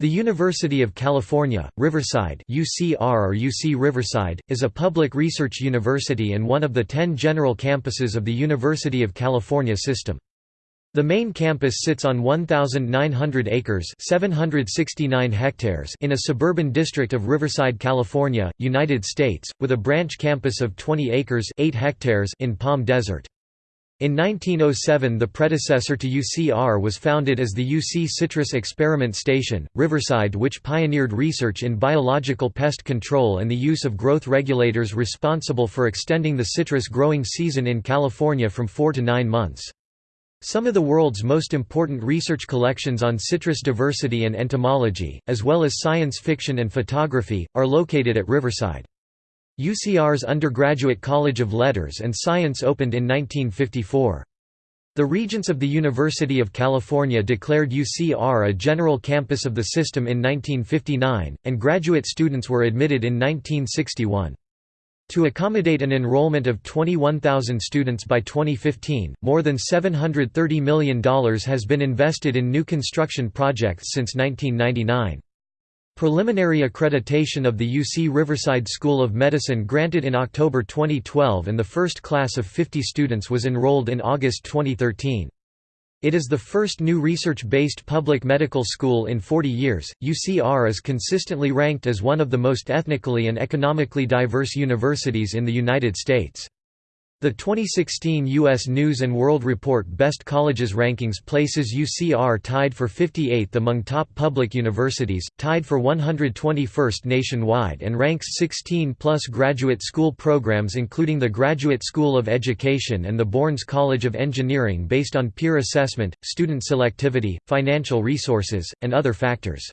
The University of California, Riverside UCR or UC Riverside, is a public research university and one of the ten general campuses of the University of California system. The main campus sits on 1,900 acres 769 hectares in a suburban district of Riverside, California, United States, with a branch campus of 20 acres 8 hectares in Palm Desert. In 1907 the predecessor to UCR was founded as the UC Citrus Experiment Station, Riverside which pioneered research in biological pest control and the use of growth regulators responsible for extending the citrus growing season in California from four to nine months. Some of the world's most important research collections on citrus diversity and entomology, as well as science fiction and photography, are located at Riverside. UCR's Undergraduate College of Letters and Science opened in 1954. The Regents of the University of California declared UCR a general campus of the system in 1959, and graduate students were admitted in 1961. To accommodate an enrollment of 21,000 students by 2015, more than $730 million has been invested in new construction projects since 1999. Preliminary accreditation of the UC Riverside School of Medicine granted in October 2012 and the first class of 50 students was enrolled in August 2013. It is the first new research-based public medical school in 40 years. UCR is consistently ranked as one of the most ethnically and economically diverse universities in the United States. The 2016 U.S. News & World Report Best Colleges Rankings places UCR tied for 58th among top public universities, tied for 121st nationwide and ranks 16-plus graduate school programs including the Graduate School of Education and the Bourns College of Engineering based on peer assessment, student selectivity, financial resources, and other factors.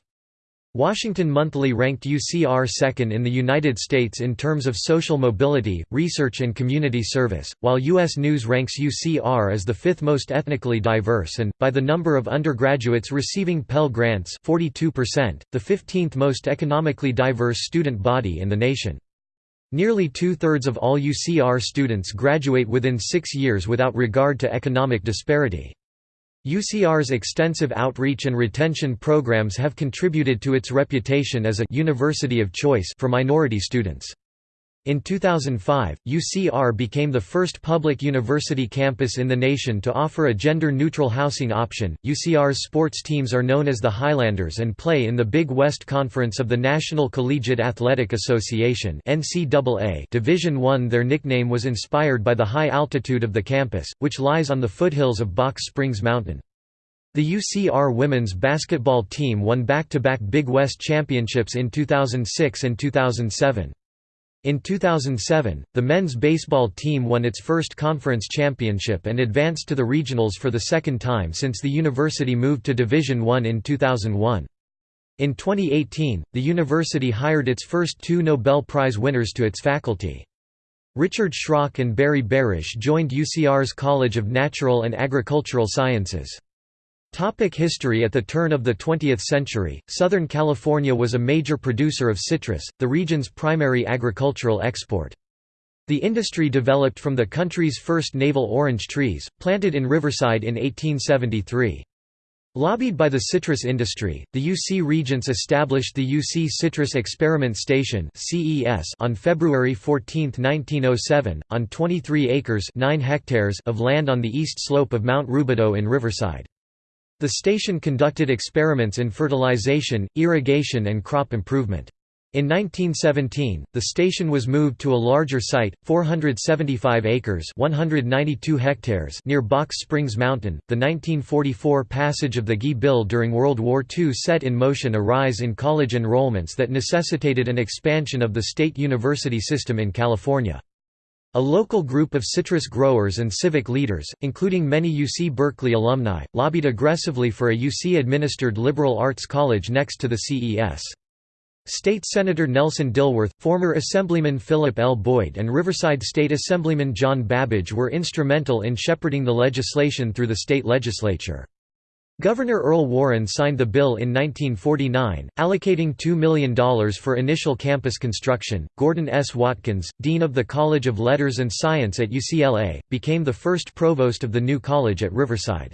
Washington Monthly ranked UCR second in the United States in terms of social mobility, research and community service, while U.S. News ranks UCR as the fifth most ethnically diverse and, by the number of undergraduates receiving Pell Grants 42%, the 15th most economically diverse student body in the nation. Nearly two-thirds of all UCR students graduate within six years without regard to economic disparity. UCR's extensive outreach and retention programs have contributed to its reputation as a «university of choice» for minority students. In 2005, UCR became the first public university campus in the nation to offer a gender-neutral housing option. UCR's sports teams are known as the Highlanders and play in the Big West Conference of the National Collegiate Athletic Association (NCAA). Division 1. Their nickname was inspired by the high altitude of the campus, which lies on the foothills of Box Springs Mountain. The UCR women's basketball team won back-to-back -back Big West championships in 2006 and 2007. In 2007, the men's baseball team won its first conference championship and advanced to the regionals for the second time since the university moved to Division I in 2001. In 2018, the university hired its first two Nobel Prize winners to its faculty. Richard Schrock and Barry Barish joined UCR's College of Natural and Agricultural Sciences. Topic history At the turn of the 20th century, Southern California was a major producer of citrus, the region's primary agricultural export. The industry developed from the country's first navel orange trees, planted in Riverside in 1873. Lobbied by the citrus industry, the UC Regents established the UC Citrus Experiment Station on February 14, 1907, on 23 acres 9 hectares of land on the east slope of Mount Rubidoux in Riverside. The station conducted experiments in fertilization, irrigation and crop improvement. In 1917, the station was moved to a larger site, 475 acres (192 hectares) near Box Springs Mountain. The 1944 passage of the GI Bill during World War II set in motion a rise in college enrollments that necessitated an expansion of the state university system in California. A local group of citrus growers and civic leaders, including many UC Berkeley alumni, lobbied aggressively for a UC-administered liberal arts college next to the CES. State Senator Nelson Dilworth, former Assemblyman Philip L. Boyd and Riverside State Assemblyman John Babbage were instrumental in shepherding the legislation through the state legislature. Governor Earl Warren signed the bill in 1949, allocating $2 million for initial campus construction. Gordon S. Watkins, Dean of the College of Letters and Science at UCLA, became the first provost of the new college at Riverside.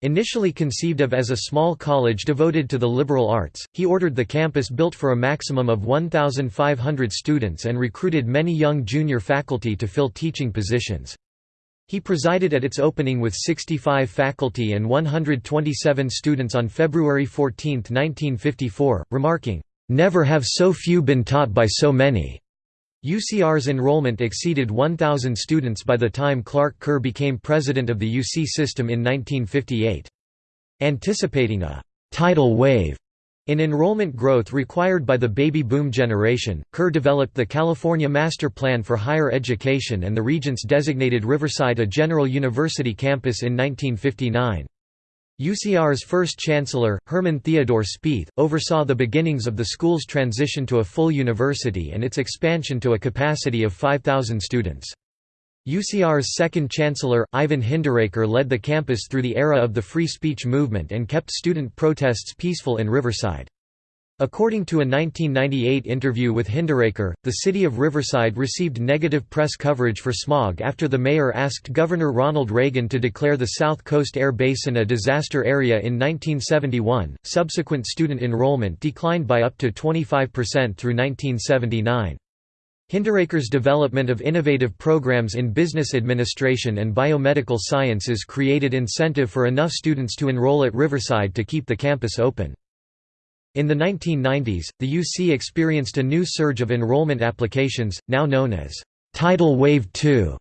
Initially conceived of as a small college devoted to the liberal arts, he ordered the campus built for a maximum of 1,500 students and recruited many young junior faculty to fill teaching positions. He presided at its opening with 65 faculty and 127 students on February 14, 1954, remarking, "...never have so few been taught by so many." UCR's enrollment exceeded 1,000 students by the time Clark Kerr became president of the UC system in 1958. Anticipating a «tidal wave» in enrollment growth required by the baby boom generation, Kerr developed the California Master Plan for Higher Education and the Regents designated Riverside a general university campus in 1959. UCR's first chancellor, Herman Theodore Spieth, oversaw the beginnings of the school's transition to a full university and its expansion to a capacity of 5,000 students. UCR's second chancellor, Ivan Hinderaker led the campus through the era of the free speech movement and kept student protests peaceful in Riverside. According to a 1998 interview with Hinderaker, the city of Riverside received negative press coverage for smog after the mayor asked Governor Ronald Reagan to declare the South Coast Air Basin a disaster area in 1971. Subsequent student enrollment declined by up to 25% through 1979. Hinderaker's development of innovative programs in business administration and biomedical sciences created incentive for enough students to enroll at Riverside to keep the campus open. In the 1990s, the UC experienced a new surge of enrollment applications, now known as Tidal Wave 2.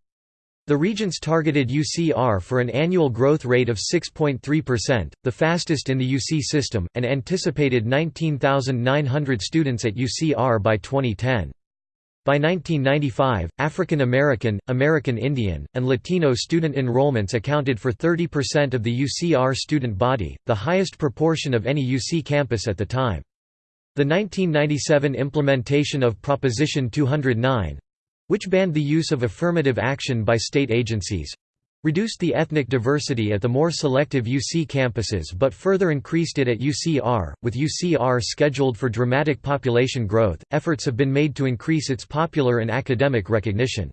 The Regents targeted UCR for an annual growth rate of 6.3%, the fastest in the UC system, and anticipated 19,900 students at UCR by 2010. By 1995, African American, American Indian, and Latino student enrollments accounted for 30% of the UCR student body, the highest proportion of any UC campus at the time. The 1997 implementation of Proposition 209 which banned the use of affirmative action by state agencies reduced the ethnic diversity at the more selective UC campuses but further increased it at UCR. With UCR scheduled for dramatic population growth, efforts have been made to increase its popular and academic recognition.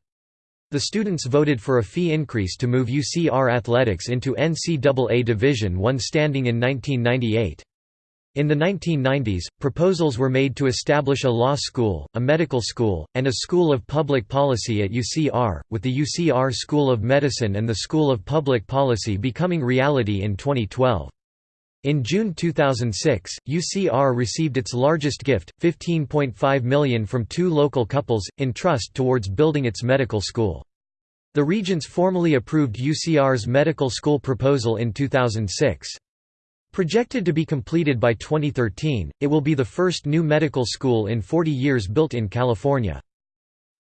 The students voted for a fee increase to move UCR athletics into NCAA Division I standing in 1998. In the 1990s, proposals were made to establish a law school, a medical school, and a school of public policy at UCR, with the UCR School of Medicine and the School of Public Policy becoming reality in 2012. In June 2006, UCR received its largest gift, 15.5 million from two local couples, in trust towards building its medical school. The Regents formally approved UCR's medical school proposal in 2006. Projected to be completed by 2013, it will be the first new medical school in 40 years built in California.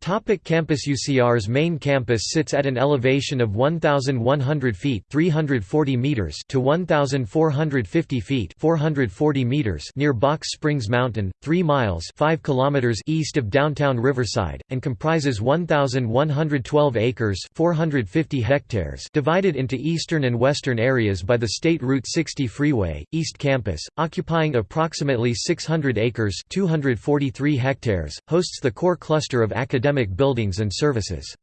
Topic campus UCR's main campus sits at an elevation of 1,100 feet 340 meters to 1,450 feet 440 meters near Box Springs Mountain, 3 miles 5 kilometers east of downtown Riverside, and comprises 1,112 acres 450 hectares divided into eastern and western areas by the State Route 60 freeway, East Campus, occupying approximately 600 acres 243 hectares, hosts the core cluster of academic academic buildings and services.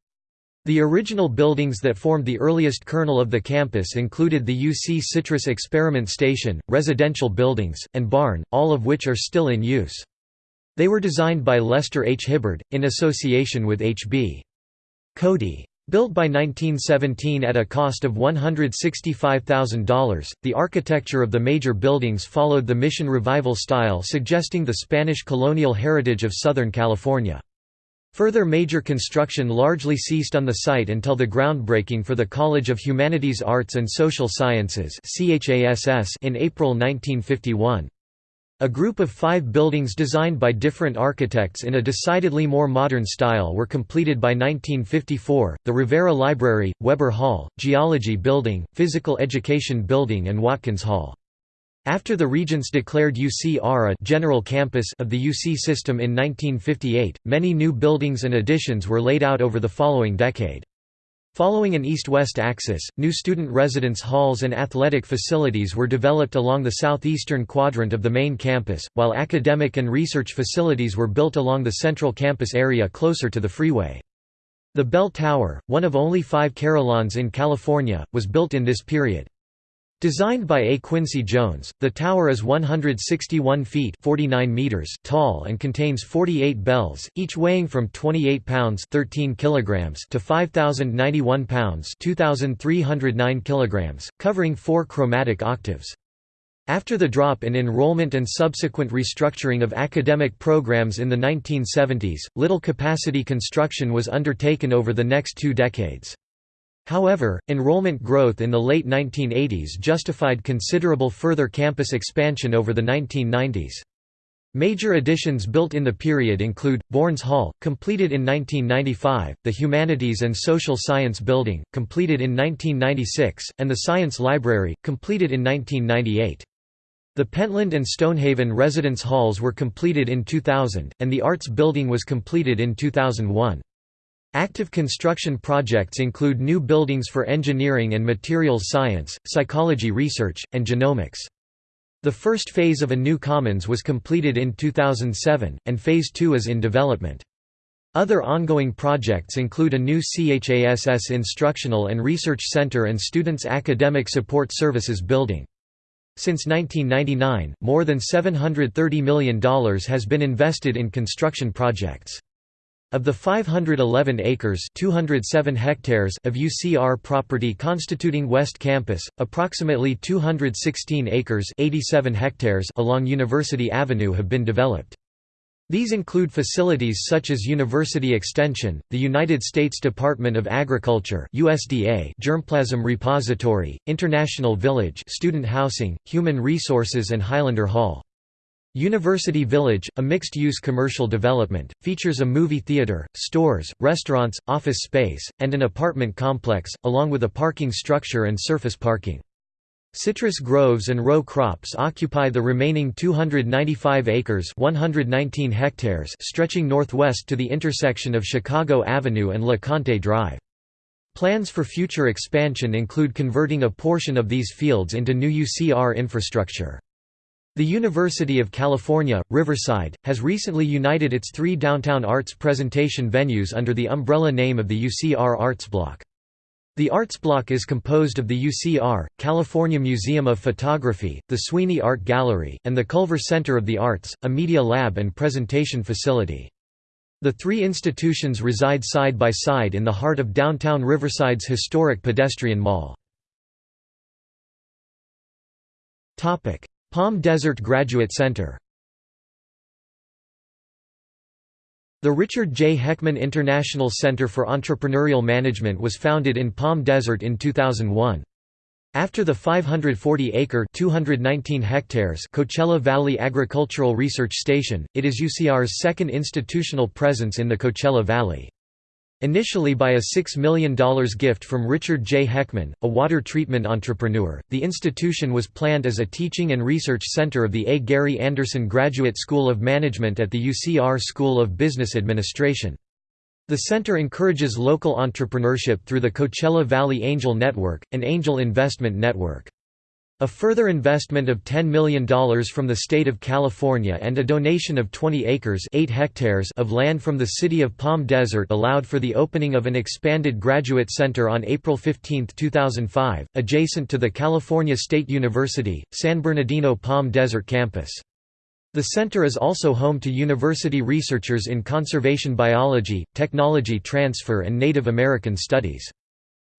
The original buildings that formed the earliest kernel of the campus included the UC Citrus Experiment Station, residential buildings, and barn, all of which are still in use. They were designed by Lester H. Hibbard, in association with H.B. Cody. Built by 1917 at a cost of $165,000, the architecture of the major buildings followed the Mission Revival style suggesting the Spanish colonial heritage of Southern California. Further major construction largely ceased on the site until the groundbreaking for the College of Humanities Arts and Social Sciences in April 1951. A group of five buildings designed by different architects in a decidedly more modern style were completed by 1954, the Rivera Library, Weber Hall, Geology Building, Physical Education Building and Watkins Hall. After the Regents declared UCR a general campus of the UC system in 1958, many new buildings and additions were laid out over the following decade. Following an east-west axis, new student residence halls and athletic facilities were developed along the southeastern quadrant of the main campus, while academic and research facilities were built along the central campus area closer to the freeway. The Bell Tower, one of only five carillons in California, was built in this period. Designed by A. Quincy Jones, the tower is 161 feet 49 meters tall and contains 48 bells, each weighing from 28 pounds 13 kilograms to 5,091 pounds 2,309 kilograms, covering four chromatic octaves. After the drop in enrollment and subsequent restructuring of academic programs in the 1970s, little capacity construction was undertaken over the next two decades. However, enrollment growth in the late 1980s justified considerable further campus expansion over the 1990s. Major additions built in the period include, Bourns Hall, completed in 1995, the Humanities and Social Science Building, completed in 1996, and the Science Library, completed in 1998. The Pentland and Stonehaven residence halls were completed in 2000, and the Arts Building was completed in 2001. Active construction projects include new buildings for engineering and materials science, psychology research, and genomics. The first phase of a new commons was completed in 2007, and phase 2 is in development. Other ongoing projects include a new CHASS Instructional and Research Center and Students' Academic Support Services building. Since 1999, more than $730 million has been invested in construction projects. Of the 511 acres 207 hectares of UCR property constituting West Campus, approximately 216 acres 87 hectares along University Avenue have been developed. These include facilities such as University Extension, the United States Department of Agriculture USDA Germplasm Repository, International Village student housing, human resources and Highlander Hall. University Village, a mixed-use commercial development, features a movie theater, stores, restaurants, office space, and an apartment complex, along with a parking structure and surface parking. Citrus groves and row crops occupy the remaining 295 acres 119 hectares stretching northwest to the intersection of Chicago Avenue and LeConte Drive. Plans for future expansion include converting a portion of these fields into new UCR infrastructure. The University of California, Riverside, has recently united its three downtown arts presentation venues under the umbrella name of the UCR Arts Block. The Arts Block is composed of the UCR, California Museum of Photography, the Sweeney Art Gallery, and the Culver Center of the Arts, a media lab and presentation facility. The three institutions reside side by side in the heart of downtown Riverside's historic pedestrian mall. Palm Desert Graduate Center The Richard J. Heckman International Center for Entrepreneurial Management was founded in Palm Desert in 2001. After the 540-acre (219 hectares) Coachella Valley Agricultural Research Station, it is UCR's second institutional presence in the Coachella Valley. Initially by a $6 million gift from Richard J. Heckman, a water treatment entrepreneur, the institution was planned as a teaching and research center of the A. Gary Anderson Graduate School of Management at the UCR School of Business Administration. The center encourages local entrepreneurship through the Coachella Valley Angel Network, an angel investment network. A further investment of $10 million from the state of California and a donation of 20 acres 8 hectares of land from the city of Palm Desert allowed for the opening of an expanded graduate center on April 15, 2005, adjacent to the California State University, San Bernardino Palm Desert campus. The center is also home to university researchers in conservation biology, technology transfer and Native American studies.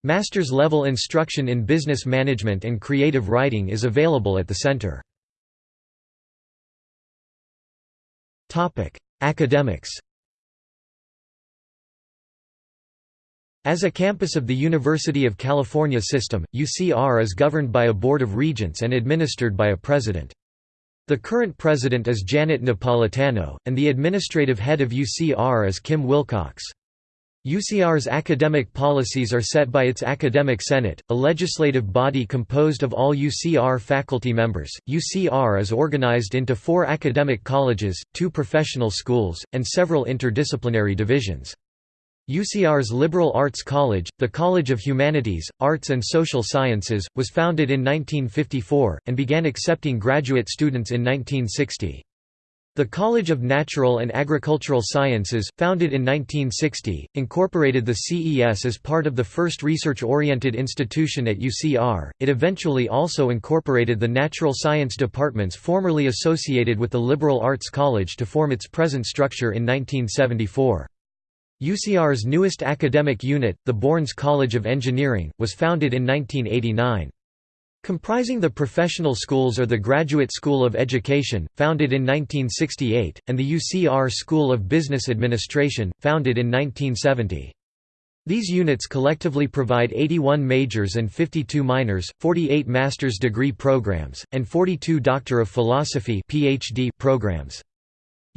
Master's level instruction in business management and creative writing is available at the center. Academics As a campus of the University of California system, UCR is governed by a Board of Regents and administered by a president. The current president is Janet Napolitano, and the administrative head of UCR is Kim Wilcox. UCR's academic policies are set by its Academic Senate, a legislative body composed of all UCR faculty members. UCR is organized into four academic colleges, two professional schools, and several interdisciplinary divisions. UCR's Liberal Arts College, the College of Humanities, Arts and Social Sciences, was founded in 1954, and began accepting graduate students in 1960. The College of Natural and Agricultural Sciences, founded in 1960, incorporated the CES as part of the first research-oriented institution at UCR. It eventually also incorporated the natural science departments formerly associated with the Liberal Arts College to form its present structure in 1974. UCR's newest academic unit, the Bourns College of Engineering, was founded in 1989. Comprising the professional schools are the Graduate School of Education, founded in 1968, and the UCR School of Business Administration, founded in 1970. These units collectively provide 81 majors and 52 minors, 48 master's degree programs, and 42 Doctor of Philosophy PhD programs.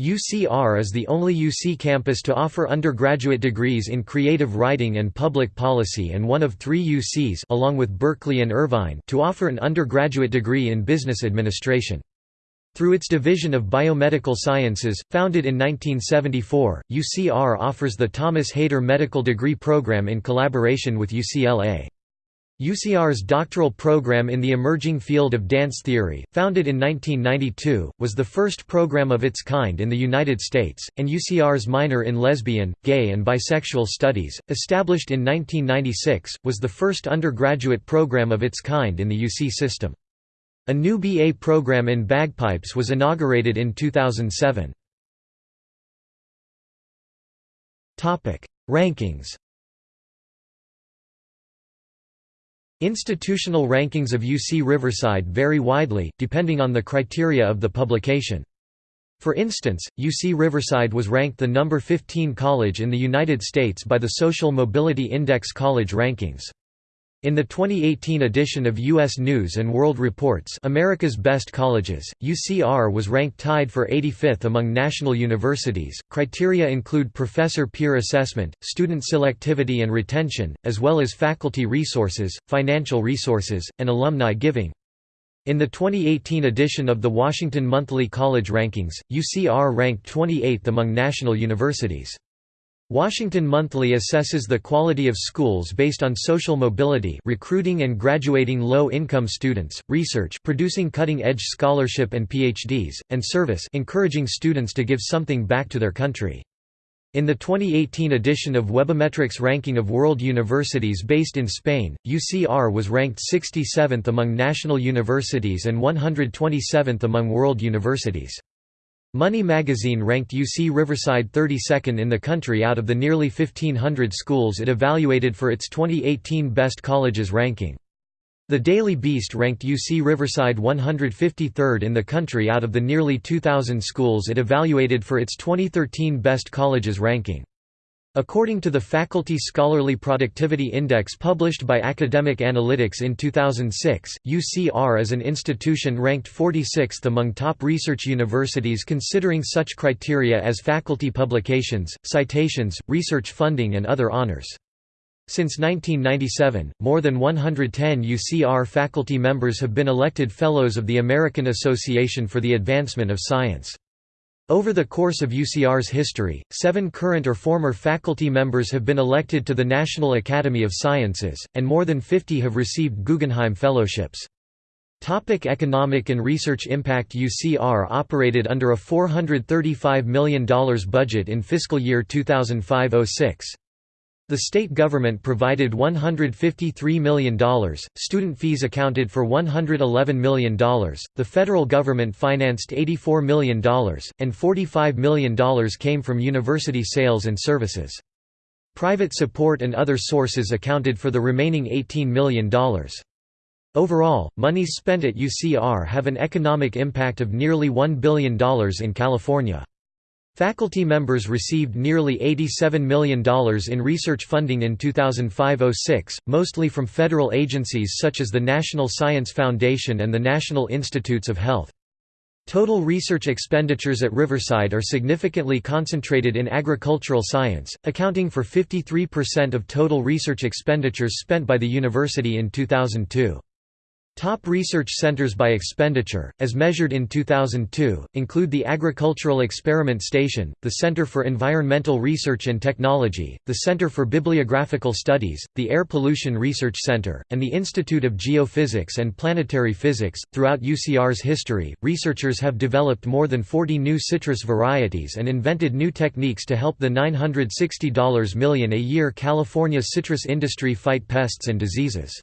UCR is the only UC campus to offer undergraduate degrees in creative writing and public policy and one of three UCs along with Berkeley and Irvine to offer an undergraduate degree in business administration. Through its division of biomedical sciences, founded in 1974, UCR offers the Thomas Haider Medical Degree Program in collaboration with UCLA. UCR's doctoral program in the emerging field of dance theory, founded in 1992, was the first program of its kind in the United States, and UCR's minor in lesbian, gay and bisexual studies, established in 1996, was the first undergraduate program of its kind in the UC system. A new BA program in bagpipes was inaugurated in 2007. Rankings Institutional rankings of UC Riverside vary widely, depending on the criteria of the publication. For instance, UC Riverside was ranked the number 15 college in the United States by the Social Mobility Index College Rankings. In the 2018 edition of U.S. News & World Reports America's Best Colleges, UCR was ranked tied for 85th among national universities. Criteria include professor peer assessment, student selectivity and retention, as well as faculty resources, financial resources, and alumni giving. In the 2018 edition of the Washington Monthly College Rankings, UCR ranked 28th among national universities. Washington Monthly assesses the quality of schools based on social mobility recruiting and graduating low-income students, research producing cutting-edge scholarship and PhDs, and service encouraging students to give something back to their country. In the 2018 edition of Webometrics ranking of world universities based in Spain, UCR was ranked 67th among national universities and 127th among world universities. Money magazine ranked UC Riverside 32nd in the country out of the nearly 1,500 schools it evaluated for its 2018 Best Colleges ranking. The Daily Beast ranked UC Riverside 153rd in the country out of the nearly 2,000 schools it evaluated for its 2013 Best Colleges ranking. According to the Faculty Scholarly Productivity Index published by Academic Analytics in 2006, UCR is an institution ranked 46th among top research universities considering such criteria as faculty publications, citations, research funding and other honors. Since 1997, more than 110 UCR faculty members have been elected Fellows of the American Association for the Advancement of Science. Over the course of UCR's history, seven current or former faculty members have been elected to the National Academy of Sciences, and more than 50 have received Guggenheim Fellowships. Topic economic and research impact UCR operated under a $435 million budget in fiscal year 2005–06. The state government provided $153 million, student fees accounted for $111 million, the federal government financed $84 million, and $45 million came from university sales and services. Private support and other sources accounted for the remaining $18 million. Overall, monies spent at UCR have an economic impact of nearly $1 billion in California. Faculty members received nearly $87 million in research funding in 2005–06, mostly from federal agencies such as the National Science Foundation and the National Institutes of Health. Total research expenditures at Riverside are significantly concentrated in agricultural science, accounting for 53% of total research expenditures spent by the university in 2002. Top research centers by expenditure, as measured in 2002, include the Agricultural Experiment Station, the Center for Environmental Research and Technology, the Center for Bibliographical Studies, the Air Pollution Research Center, and the Institute of Geophysics and Planetary Physics. Throughout UCR's history, researchers have developed more than 40 new citrus varieties and invented new techniques to help the $960 million a year California citrus industry fight pests and diseases.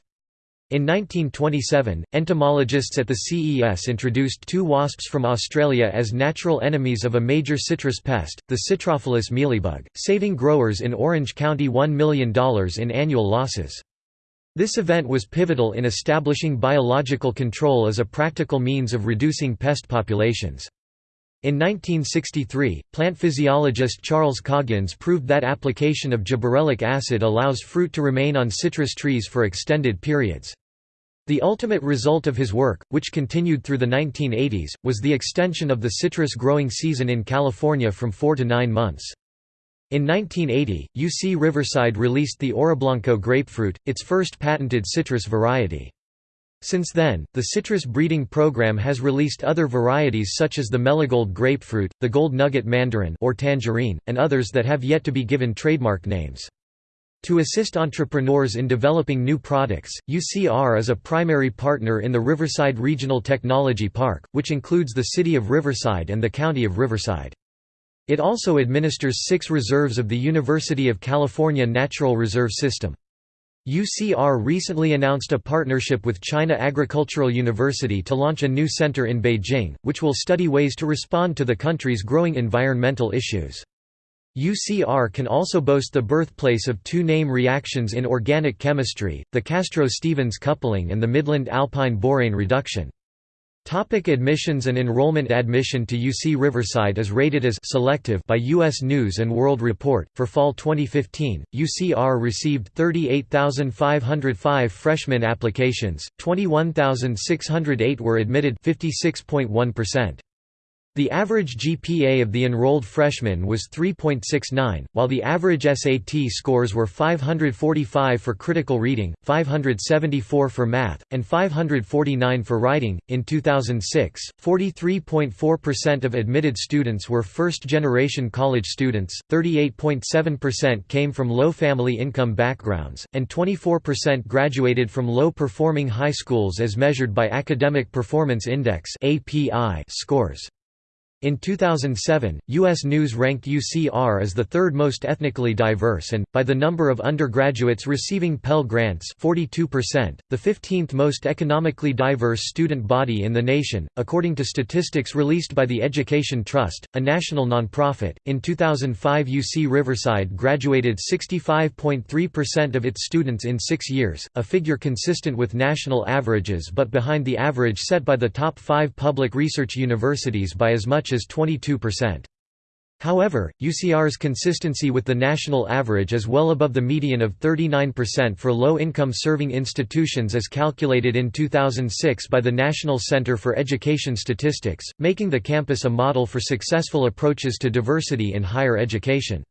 In 1927, entomologists at the CES introduced two wasps from Australia as natural enemies of a major citrus pest, the Citrophilus mealybug, saving growers in Orange County $1 million in annual losses. This event was pivotal in establishing biological control as a practical means of reducing pest populations. In 1963, plant physiologist Charles Coggins proved that application of gibberellic acid allows fruit to remain on citrus trees for extended periods. The ultimate result of his work, which continued through the 1980s, was the extension of the citrus growing season in California from four to nine months. In 1980, UC Riverside released the Oroblanco grapefruit, its first patented citrus variety. Since then, the citrus breeding program has released other varieties such as the Meligold grapefruit, the Gold Nugget mandarin or tangerine, and others that have yet to be given trademark names. To assist entrepreneurs in developing new products, UCR is a primary partner in the Riverside Regional Technology Park, which includes the city of Riverside and the county of Riverside. It also administers six reserves of the University of California Natural Reserve System. UCR recently announced a partnership with China Agricultural University to launch a new center in Beijing, which will study ways to respond to the country's growing environmental issues. UCR can also boast the birthplace of two name reactions in organic chemistry, the Castro-Stephens coupling and the Midland-Alpine borane reduction. Topic admissions and enrollment Admission to UC Riverside is rated as selective by U.S. News & World Report. For fall 2015, UCR received 38,505 freshman applications, 21,608 were admitted 56.1%. The average GPA of the enrolled freshmen was 3.69, while the average SAT scores were 545 for critical reading, 574 for math, and 549 for writing. In 2006, 43.4% of admitted students were first generation college students, 38.7% came from low family income backgrounds, and 24% graduated from low performing high schools as measured by Academic Performance Index scores. In 2007, U.S. News ranked UCR as the third most ethnically diverse and, by the number of undergraduates receiving Pell Grants 42%, the 15th most economically diverse student body in the nation, according to statistics released by the Education Trust, a national nonprofit. In 2005 UC Riverside graduated 65.3% of its students in six years, a figure consistent with national averages but behind the average set by the top five public research universities by as much as 22%. However, UCR's consistency with the national average is well above the median of 39% for low-income serving institutions as calculated in 2006 by the National Center for Education Statistics, making the campus a model for successful approaches to diversity in higher education.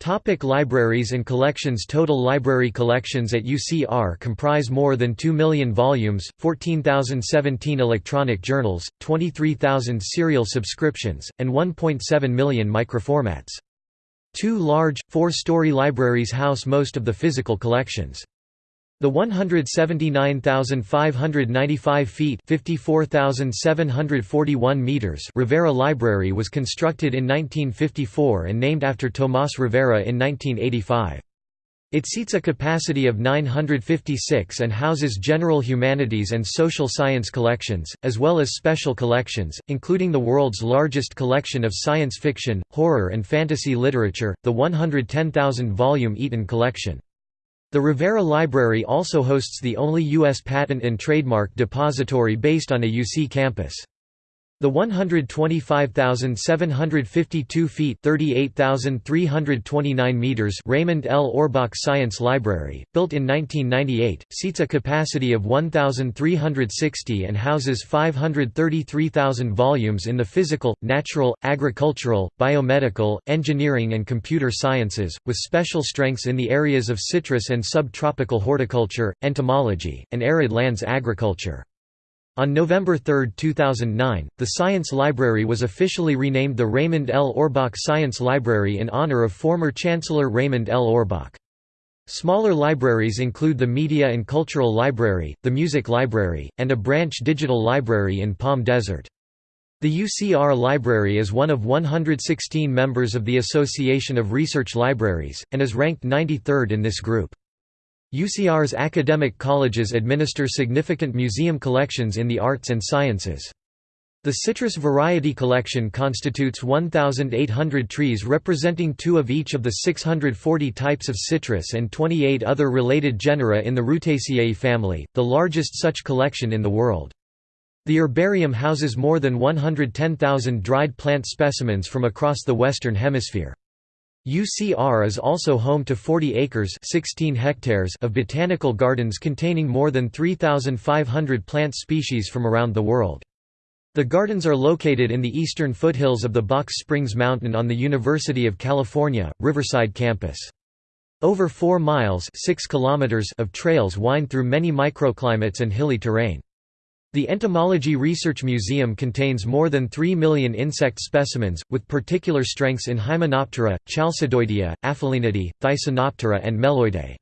Topic libraries and collections Total library collections at UCR comprise more than 2 million volumes, 14,017 electronic journals, 23,000 serial subscriptions, and 1.7 million microformats. Two large, four-story libraries house most of the physical collections. The 179,595 feet (54,741 meters) Rivera Library was constructed in 1954 and named after Tomás Rivera in 1985. It seats a capacity of 956 and houses general humanities and social science collections, as well as special collections, including the world's largest collection of science fiction, horror and fantasy literature, the 110,000-volume Eaton Collection. The Rivera Library also hosts the only U.S. patent and trademark depository based on a UC campus. The 125,752 feet (38,329 meters) Raymond L. Orbach Science Library, built in 1998, seats a capacity of 1,360 and houses 533,000 volumes in the physical, natural, agricultural, biomedical, engineering and computer sciences, with special strengths in the areas of citrus and subtropical horticulture, entomology, and arid lands agriculture. On November 3, 2009, the Science Library was officially renamed the Raymond L. Orbach Science Library in honor of former Chancellor Raymond L. Orbach. Smaller libraries include the Media and Cultural Library, the Music Library, and a branch digital library in Palm Desert. The UCR Library is one of 116 members of the Association of Research Libraries, and is ranked 93rd in this group. UCR's academic colleges administer significant museum collections in the arts and sciences. The citrus variety collection constitutes 1,800 trees representing two of each of the 640 types of citrus and 28 other related genera in the Rutaceae family, the largest such collection in the world. The herbarium houses more than 110,000 dried plant specimens from across the Western Hemisphere. UCR is also home to 40 acres 16 hectares of botanical gardens containing more than 3,500 plant species from around the world. The gardens are located in the eastern foothills of the Box Springs Mountain on the University of California, Riverside campus. Over 4 miles 6 kilometers of trails wind through many microclimates and hilly terrain. The Entomology Research Museum contains more than 3 million insect specimens, with particular strengths in Hymenoptera, Chalcidoidea, Aphelinidae, Thysanoptera and Meloidae.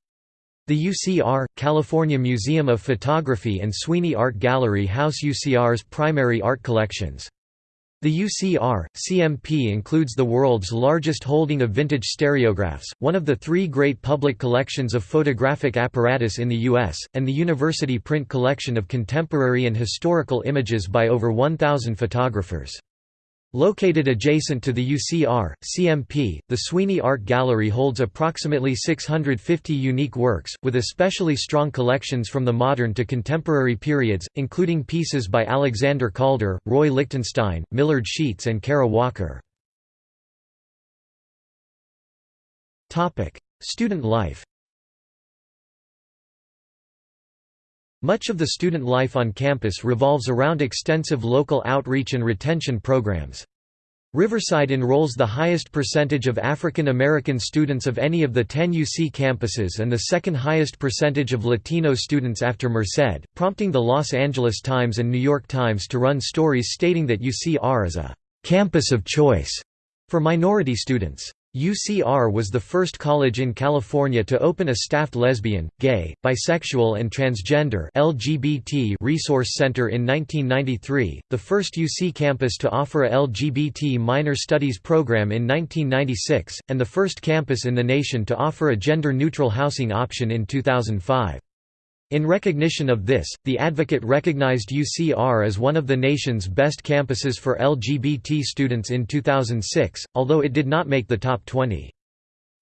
The UCR, California Museum of Photography and Sweeney Art Gallery house UCR's primary art collections. The UCR, CMP includes the world's largest holding of vintage stereographs, one of the three great public collections of photographic apparatus in the U.S., and the University Print collection of contemporary and historical images by over 1,000 photographers. Located adjacent to the UCR, CMP, the Sweeney Art Gallery holds approximately 650 unique works, with especially strong collections from the modern to contemporary periods, including pieces by Alexander Calder, Roy Lichtenstein, Millard Sheets and Kara Walker. Student life Much of the student life on campus revolves around extensive local outreach and retention programs. Riverside enrolls the highest percentage of African American students of any of the 10 UC campuses and the second highest percentage of Latino students after Merced, prompting the Los Angeles Times and New York Times to run stories stating that UCR is a «campus of choice» for minority students. UCR was the first college in California to open a staffed lesbian, gay, bisexual and transgender LGBT resource center in 1993, the first UC campus to offer a LGBT minor studies program in 1996, and the first campus in the nation to offer a gender-neutral housing option in 2005. In recognition of this, the Advocate recognized UCR as one of the nation's best campuses for LGBT students in 2006, although it did not make the top 20.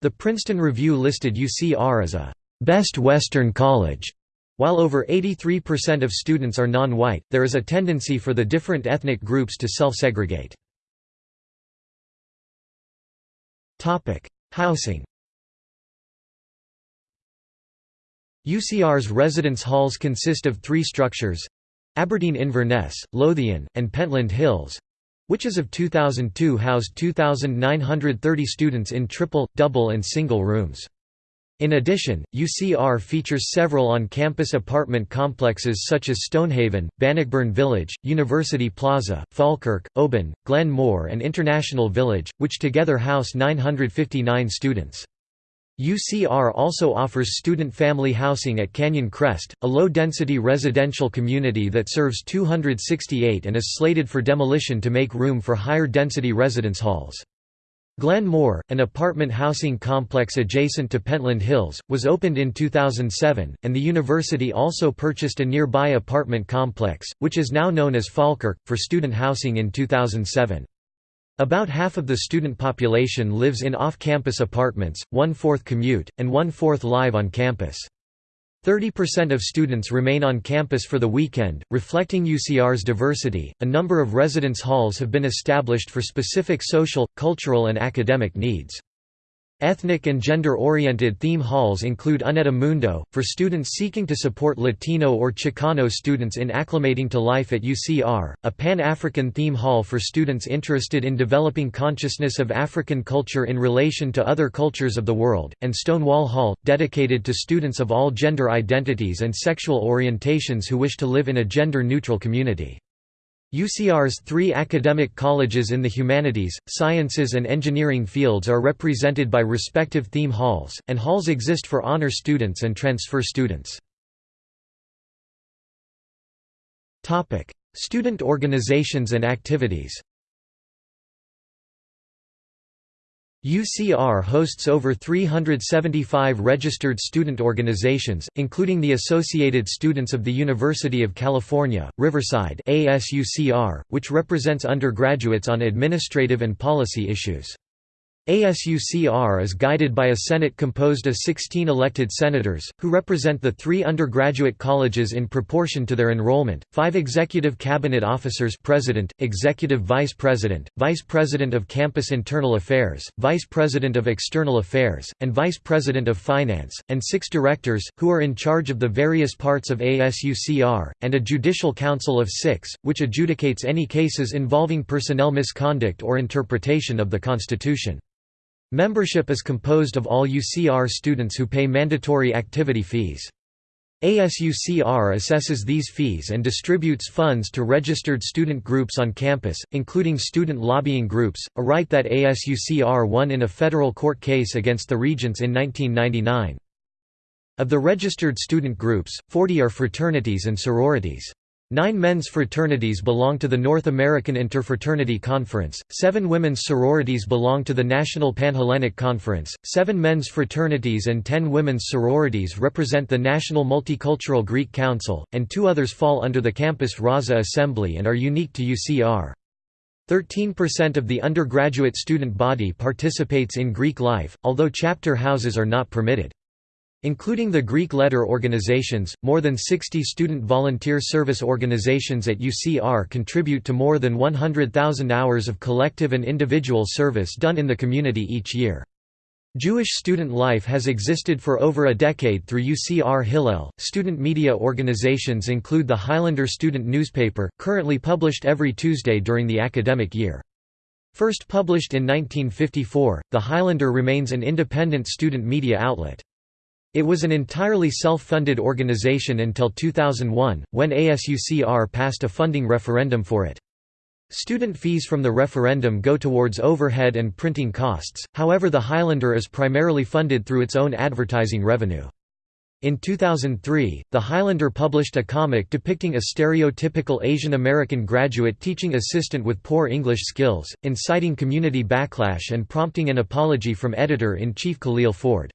The Princeton Review listed UCR as a «best Western college». While over 83% of students are non-white, there is a tendency for the different ethnic groups to self-segregate. Housing UCR's residence halls consist of three structures Aberdeen Inverness, Lothian, and Pentland Hills which as of 2002 housed 2,930 students in triple, double and single rooms. In addition, UCR features several on-campus apartment complexes such as Stonehaven, Bannockburn Village, University Plaza, Falkirk, Oban, Glen More and International Village, which together house 959 students. UCR also offers student family housing at Canyon Crest, a low-density residential community that serves 268 and is slated for demolition to make room for higher-density residence halls. Glen More, an apartment housing complex adjacent to Pentland Hills, was opened in 2007, and the university also purchased a nearby apartment complex, which is now known as Falkirk, for student housing in 2007. About half of the student population lives in off-campus apartments, one-fourth commute, and one-fourth live on campus. 30% of students remain on campus for the weekend, reflecting UCR's diversity. A number of residence halls have been established for specific social, cultural, and academic needs. Ethnic and gender-oriented theme halls include Uneta Mundo, for students seeking to support Latino or Chicano students in acclimating to life at UCR, a Pan-African theme hall for students interested in developing consciousness of African culture in relation to other cultures of the world, and Stonewall Hall, dedicated to students of all gender identities and sexual orientations who wish to live in a gender-neutral community. UCR's three academic colleges in the humanities, sciences and engineering fields are represented by respective theme halls, and halls exist for honor students and transfer students. Student organizations and activities UCR hosts over 375 registered student organizations, including the Associated Students of the University of California, Riverside ASUCR, which represents undergraduates on administrative and policy issues. ASUCR is guided by a Senate composed of 16 elected senators, who represent the three undergraduate colleges in proportion to their enrollment, five executive cabinet officers president, executive vice president, vice president of campus internal affairs, vice president of external affairs, and vice president of finance, and six directors, who are in charge of the various parts of ASUCR, and a judicial council of six, which adjudicates any cases involving personnel misconduct or interpretation of the Constitution. Membership is composed of all UCR students who pay mandatory activity fees. ASUCR assesses these fees and distributes funds to registered student groups on campus, including student lobbying groups, a right that ASUCR won in a federal court case against the Regents in 1999. Of the registered student groups, 40 are fraternities and sororities. Nine men's fraternities belong to the North American Interfraternity Conference, seven women's sororities belong to the National Panhellenic Conference, seven men's fraternities and ten women's sororities represent the National Multicultural Greek Council, and two others fall under the Campus Raza Assembly and are unique to UCR. 13% of the undergraduate student body participates in Greek life, although chapter houses are not permitted. Including the Greek letter organizations, more than 60 student volunteer service organizations at UCR contribute to more than 100,000 hours of collective and individual service done in the community each year. Jewish student life has existed for over a decade through UCR Hillel. Student media organizations include the Highlander Student Newspaper, currently published every Tuesday during the academic year. First published in 1954, the Highlander remains an independent student media outlet. It was an entirely self-funded organization until 2001, when ASUCR passed a funding referendum for it. Student fees from the referendum go towards overhead and printing costs, however the Highlander is primarily funded through its own advertising revenue. In 2003, the Highlander published a comic depicting a stereotypical Asian American graduate teaching assistant with poor English skills, inciting community backlash and prompting an apology from editor-in-chief Khalil Ford.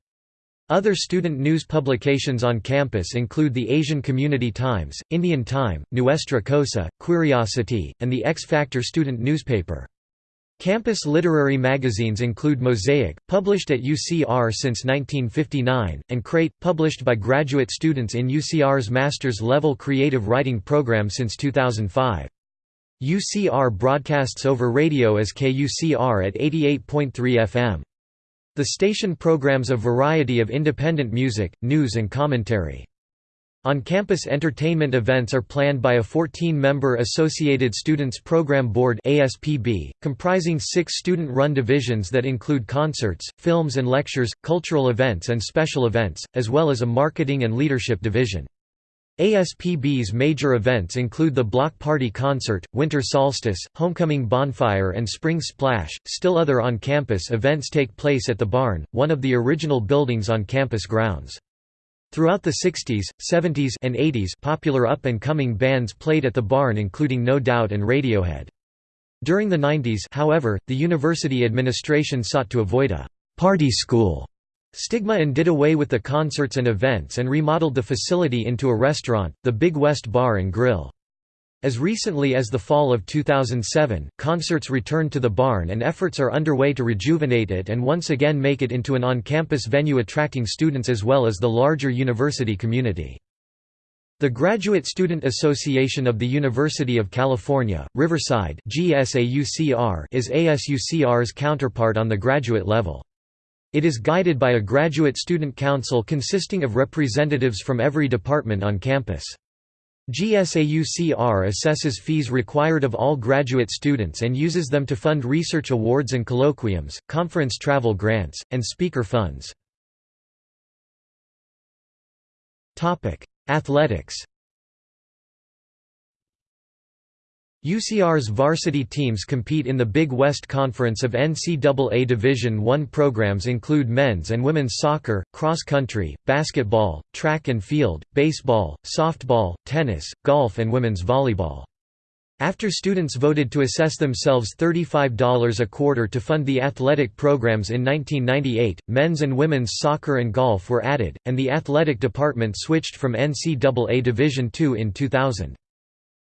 Other student news publications on campus include the Asian Community Times, Indian Time, Nuestra Cosa, Curiosity, and the X Factor student newspaper. Campus literary magazines include Mosaic, published at UCR since 1959, and Crate, published by graduate students in UCR's master's level creative writing program since 2005. UCR broadcasts over radio as KUCR at 88.3 FM. The station programs a variety of independent music, news and commentary. On-campus entertainment events are planned by a 14-member Associated Students Program Board ASPB, comprising six student-run divisions that include concerts, films and lectures, cultural events and special events, as well as a marketing and leadership division. ASPB's major events include the Block Party Concert, Winter Solstice, Homecoming Bonfire and Spring Splash. Still other on-campus events take place at the Barn, one of the original buildings on campus grounds. Throughout the 60s, 70s and 80s popular up-and-coming bands played at the Barn including No Doubt and Radiohead. During the 90s however, the university administration sought to avoid a «party school» Stigma and did away with the concerts and events and remodeled the facility into a restaurant, the Big West Bar and Grill. As recently as the fall of 2007, concerts returned to the barn and efforts are underway to rejuvenate it and once again make it into an on-campus venue attracting students as well as the larger university community. The Graduate Student Association of the University of California, Riverside is ASUCR's counterpart on the graduate level. It is guided by a graduate student council consisting of representatives from every department on campus. GSAUCR assesses fees required of all graduate students and uses them to fund research awards and colloquiums, conference travel grants, and speaker funds. Athletics UCR's varsity teams compete in the Big West Conference of NCAA Division I programs include men's and women's soccer, cross country, basketball, track and field, baseball, softball, tennis, golf and women's volleyball. After students voted to assess themselves $35 a quarter to fund the athletic programs in 1998, men's and women's soccer and golf were added, and the athletic department switched from NCAA Division II in 2000.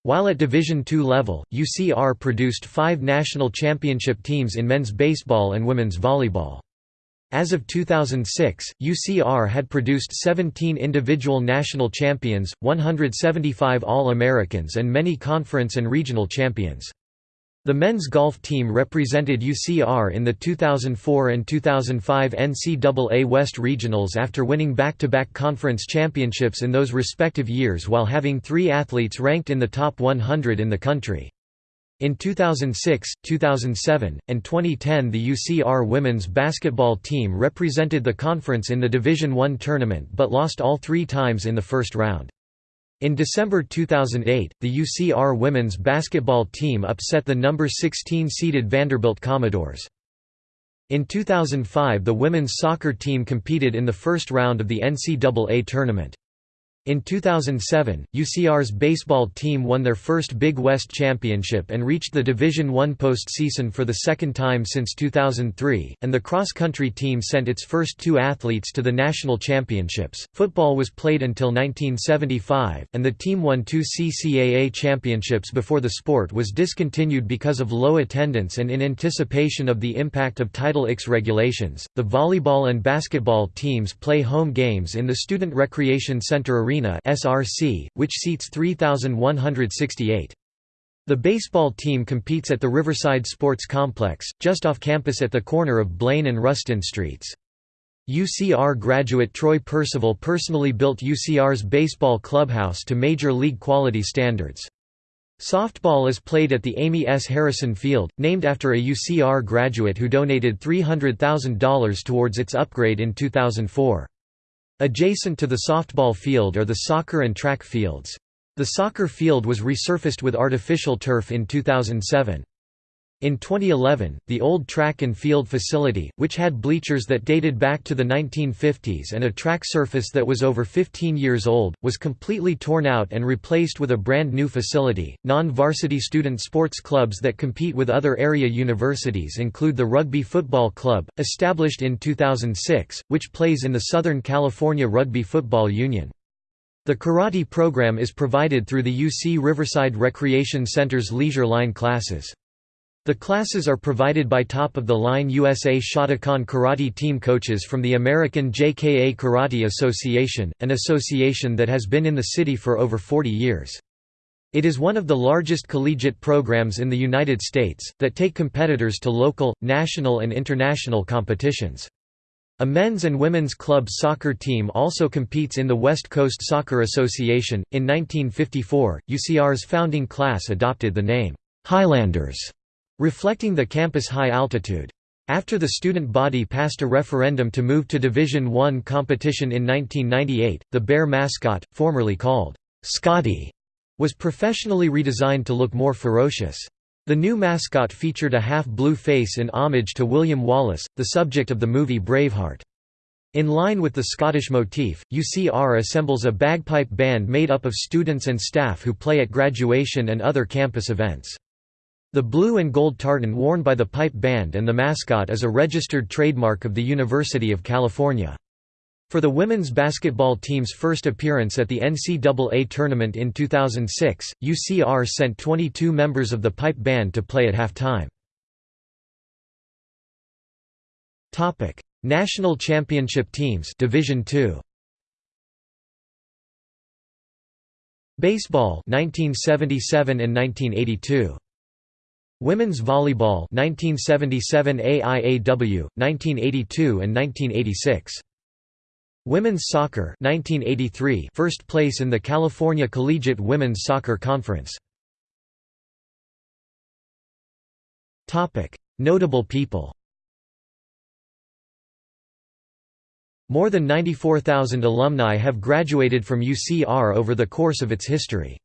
While at Division II level, UCR produced five national championship teams in men's baseball and women's volleyball. As of 2006, UCR had produced 17 individual national champions, 175 All-Americans and many conference and regional champions. The men's golf team represented UCR in the 2004 and 2005 NCAA West Regionals after winning back-to-back -back conference championships in those respective years while having three athletes ranked in the top 100 in the country. In 2006, 2007, and 2010 the UCR women's basketball team represented the conference in the Division I tournament but lost all three times in the first round. In December 2008, the UCR women's basketball team upset the number 16 seeded Vanderbilt Commodores. In 2005 the women's soccer team competed in the first round of the NCAA tournament. In 2007, UCR's baseball team won their first Big West championship and reached the Division I postseason for the second time since 2003, and the cross-country team sent its first two athletes to the national championships. Football was played until 1975, and the team won two CCAA championships before the sport was discontinued because of low attendance and in anticipation of the impact of Title IX regulations. The volleyball and basketball teams play home games in the Student Recreation Center Arena (SRC), which seats 3,168. The baseball team competes at the Riverside Sports Complex, just off campus at the corner of Blaine and Rustin Streets. UCR graduate Troy Percival personally built UCR's baseball clubhouse to major league quality standards. Softball is played at the Amy S. Harrison Field, named after a UCR graduate who donated $300,000 towards its upgrade in 2004. Adjacent to the softball field are the soccer and track fields. The soccer field was resurfaced with artificial turf in 2007. In 2011, the old track and field facility, which had bleachers that dated back to the 1950s and a track surface that was over 15 years old, was completely torn out and replaced with a brand new facility. Non varsity student sports clubs that compete with other area universities include the Rugby Football Club, established in 2006, which plays in the Southern California Rugby Football Union. The karate program is provided through the UC Riverside Recreation Center's Leisure Line classes. The classes are provided by top-of-the-line USA Shotokan karate team coaches from the American JKA Karate Association, an association that has been in the city for over 40 years. It is one of the largest collegiate programs in the United States, that take competitors to local, national and international competitions. A men's and women's club soccer team also competes in the West Coast Soccer Association. In 1954, UCR's founding class adopted the name, Highlanders reflecting the campus high altitude. After the student body passed a referendum to move to Division I competition in 1998, the Bear mascot, formerly called Scotty, was professionally redesigned to look more ferocious. The new mascot featured a half-blue face in homage to William Wallace, the subject of the movie Braveheart. In line with the Scottish motif, UCR assembles a bagpipe band made up of students and staff who play at graduation and other campus events. The blue and gold tartan worn by the pipe band and the mascot is a registered trademark of the University of California. For the women's basketball team's first appearance at the NCAA tournament in 2006, UCR sent 22 members of the pipe band to play at halftime. Topic: National Championship teams, Division 2. Baseball 1977 and 1982. Women's volleyball 1977 AIAW, 1982 and 1986. Women's soccer 1983 first place in the California Collegiate Women's Soccer Conference. Topic: Notable people. More than 94,000 alumni have graduated from UCR over the course of its history.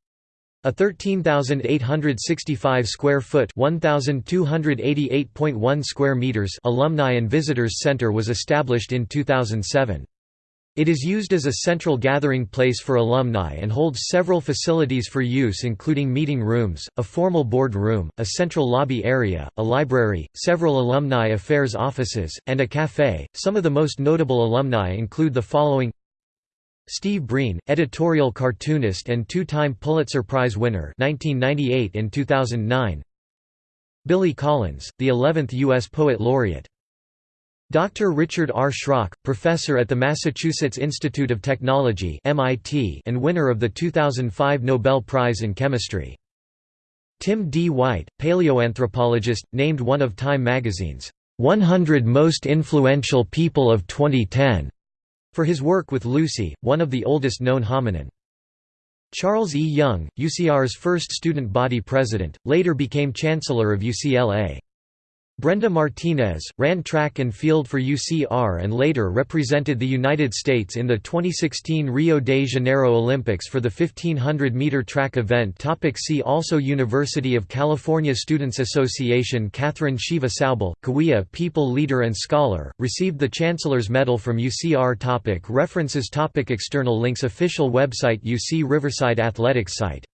A 13,865 square foot (1,288.1 square meters) alumni and visitors center was established in 2007. It is used as a central gathering place for alumni and holds several facilities for use including meeting rooms, a formal board room, a central lobby area, a library, several alumni affairs offices, and a café. Some of the most notable alumni include the following Steve Breen, editorial cartoonist and two-time Pulitzer Prize winner 1998 and 2009. Billy Collins, the 11th U.S. Poet Laureate. Dr. Richard R. Schrock, professor at the Massachusetts Institute of Technology (MIT) and winner of the 2005 Nobel Prize in Chemistry. Tim D. White, paleoanthropologist, named one of Time magazine's 100 most influential people of 2010 for his work with Lucy, one of the oldest known hominin. Charles E. Young, UCR's first student body president, later became chancellor of UCLA. Brenda Martinez, ran track and field for UCR and later represented the United States in the 2016 Rio de Janeiro Olympics for the 1500-meter track event. Topic See also University of California Students Association Katherine Siva Saubel, Cahuilla people leader and scholar, received the Chancellor's Medal from UCR topic References. Topic External links. Official website UC Riverside Athletics site